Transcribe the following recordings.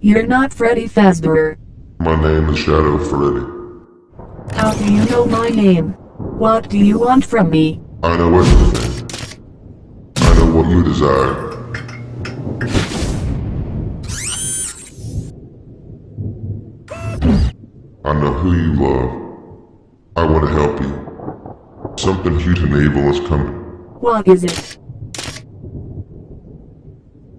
You're not Freddy Fazbear. My name is Shadow Freddy. How do you know my name? What do you want from me? I know everything. I know what you desire. I know who you love. I want to help you. Something huge and evil is coming. What is it?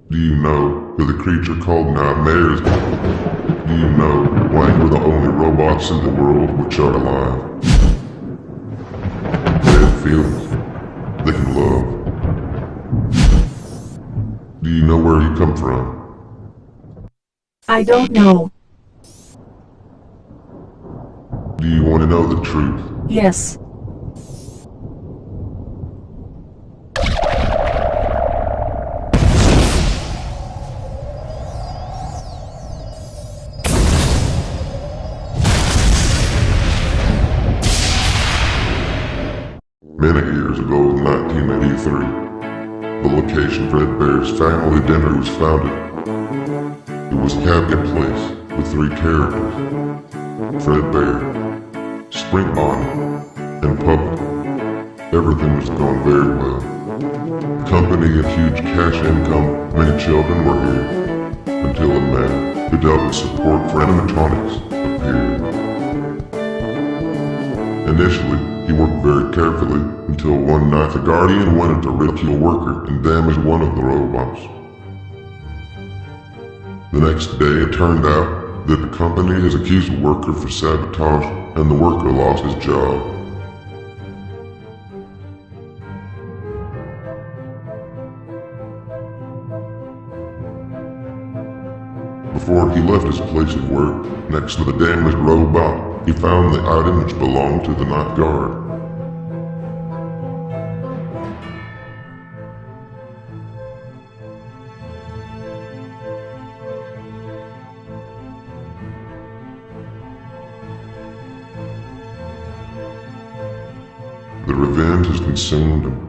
Do you know who the creature called Nightmare is? Do you know why we're the only robots in the world which are alive? They have feelings. They can love. Do you know where you come from? I don't know. Do you want to know the truth? Yes. 1983, the location Fredbear's family diner was founded. It was a cabinet place with three characters. Fred Bear, Spring Bonnie, and Puppet. Everything was going very well. The company had huge cash income, many children were here, until a man who dealt with support for animatronics appeared. Initially, he worked very carefully until one night the Guardian wanted to ridicule a worker and damage one of the robots. The next day it turned out that the company has accused the worker for sabotage and the worker lost his job. Before he left his place of work, next to the damaged robot, he found the item which belonged to the night guard. The revenge has consumed him.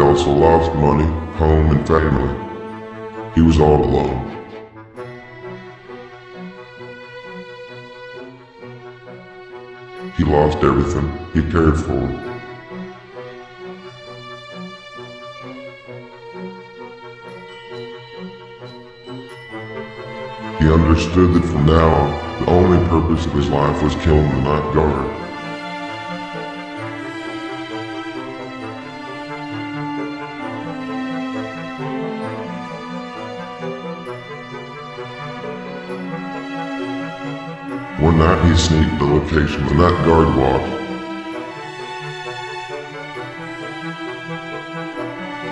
Also lost money, home, and family. He was all alone. He lost everything he cared for. He understood that from now on, the only purpose of his life was killing the night guard. Night he sneaked the location the night guard walked.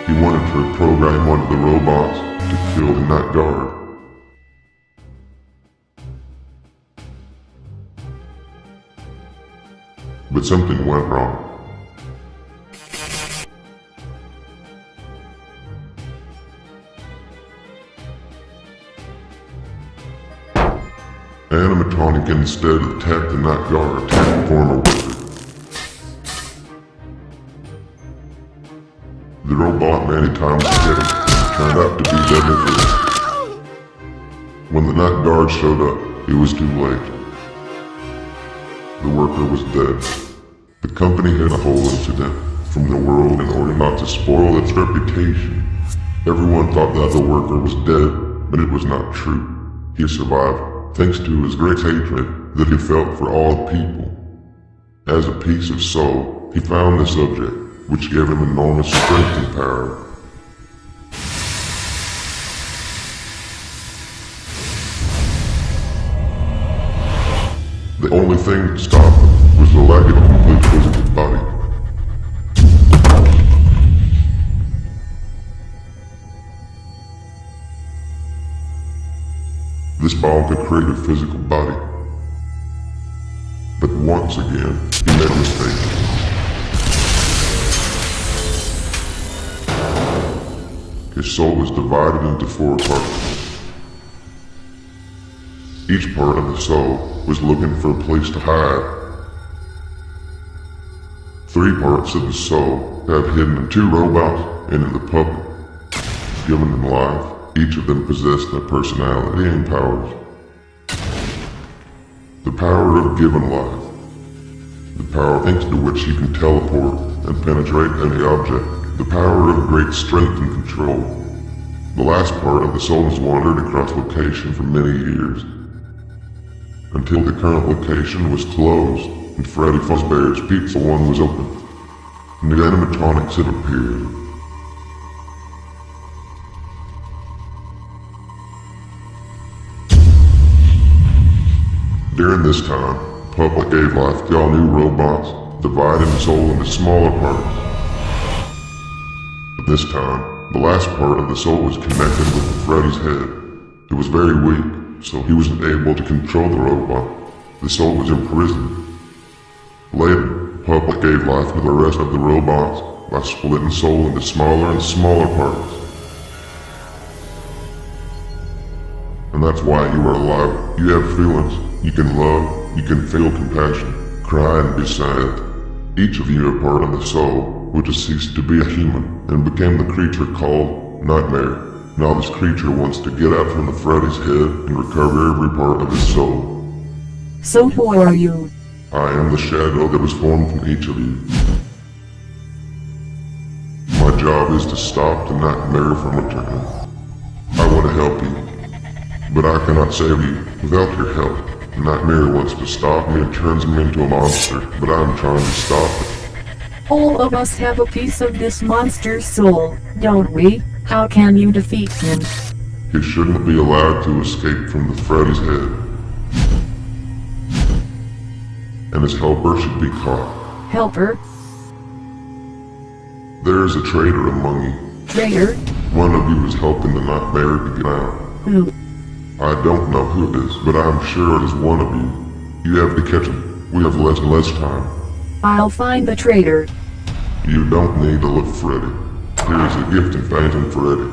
He wanted to program one of the robots to kill the night guard. But something went wrong. Animatronic instead attacked the night guard, attacked the former worker. The robot many times hit him turned out to be him. When the night guard showed up, it was too late. The worker was dead. The company had a whole incident from the world in order not to spoil its reputation. Everyone thought that the worker was dead, but it was not true. He survived thanks to his great hatred that he felt for all people. As a piece of soul, he found the subject, which gave him enormous strength and power. The only thing that stopped him was the lack of a complete physical body. This bomb could create a physical body. But once again, he made a mistake. His soul was divided into four parts. Each part of the soul was looking for a place to hide. Three parts of the soul have hidden in two robots and in the puppet. Given them life, each of them possessed a personality and powers. The power of given life. The power thanks to which you can teleport and penetrate any object the power of great strength and control. The last part of the soul has wandered across location for many years, until the current location was closed and Freddy Fazbear's Pizza One was open. New animatronics had appeared. During this time, Puppet gave life to all new robots, dividing the soul into smaller parts. But This time, the last part of the soul was connected with Freddy's head. It was very weak, so he wasn't able to control the robot. The soul was imprisoned. Later, Puppet gave life to the rest of the robots by splitting soul into smaller and smaller parts. And that's why you are alive. You have feelings. You can love. You can feel compassion. Cry and be sad. Each of you are part of the soul which has ceased to be a human and became the creature called Nightmare. Now this creature wants to get out from the Freddy's head and recover every part of his soul. So who are you? I am the shadow that was formed from each of you. My job is to stop the nightmare from returning. I want to help you, but I cannot save you without your help. Nightmare wants to stop me and turns me into a monster, but I'm trying to stop it. All of us have a piece of this monster's soul, don't we? How can you defeat him? He shouldn't be allowed to escape from the Freddy's head. And his helper should be caught. Helper? There is a traitor among you. Traitor? One of you is helping the nightmare to get out. I don't know who it is, but I'm sure it is one of you. You have to catch him. We have less and less time. I'll find the traitor. You don't need to look Freddy. Here's a gift in Phantom Freddy.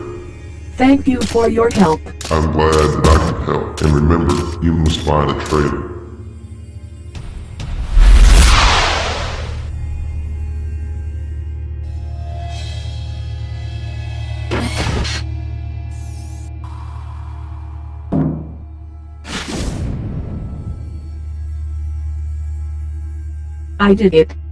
Thank you for your help. I'm glad that I could help. And remember, you must find a traitor. I did it.